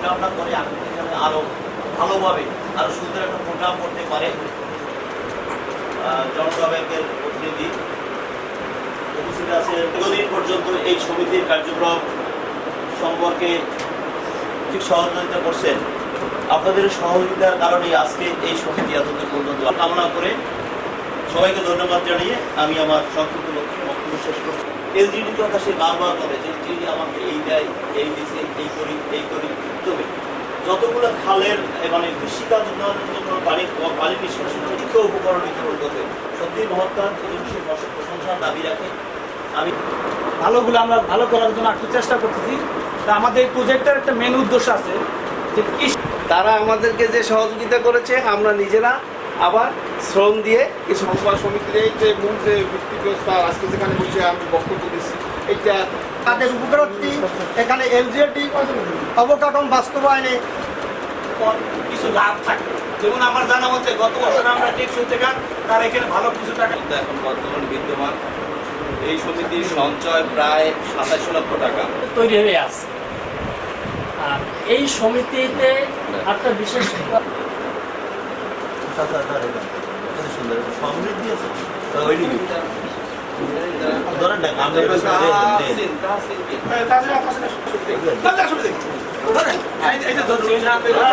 প্রোগ্রামটা করে আগামী দিনে আরও ভালোভাবে, আরও সুন্দর একটা প্রোগ্রাম করতে পারে। জনতা ব্যাংকের প্রতিনিধি উপস্থিত আছে। দীর্ঘদিন পর্যন্ত এই সমিতির কার্যক্রম সম্পর্কে ঠিক সহযোগিতা করছেন। আপনাদের সহযোগিতার কারণে আজকে এই সমিতি এতদিন পর্যন্ত কামনা করে সবাইকে ধন্যবাদ জানিয়ে আমি আমার সংক্ষিপ্ত বক্তব্য শেষ করছি এলজিডি কথা সে বারবার করে যে আমাকে এই দেয়, এই দিছে এই করি যতগুলো খালের মানে কৃষিকাজ উন্নয়নের জন্য পানি পানি নিষ্কাশন মুখ্য উপকরণ বিতরণ করবে সত্যি মহত্তার প্রশংসার দাবি রাখে আমি ভালোগুলো আমরা ভালো করার জন্য একটু চেষ্টা করতেছি। তা আমাদের এই প্রজেক্টের একটা মেন উদ্দেশ্য আছে যে কৃষি তারা আমাদেরকে যে সহযোগিতা করেছে আমরা নিজেরা আবার শ্রম দিয়ে কিছু সংবাদ সমিতির এই যে মূল যে ভিত্তি ব্যবস্থা আজকে যেখানে বসে আমি বক্তব্য দিচ্ছি এইটা তাদের উপকারটি এখানে এলজিএটি অবকাঠামো বাস্তবায়নে কিছু লাভ থাকে। যেমন আমার জানা মতে গত বছর আমরা টেকসই থেকে তার এখানে ভালো কিছু টাকা কিন্তু এখন বর্তমান বিদ্যমান এই সমিতির সঞ্চয় প্রায় সাতাশ লক্ষ টাকা। তৈরি হয়ে আছে। আর এই সমিতিতে একটা বিশেষ সমৃদ্ধি আছে ধরেন না আমরা এটা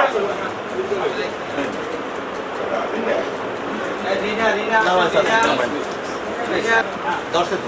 দেন, দেন। নাম আছে, আছে, নাম আছে। দর্শক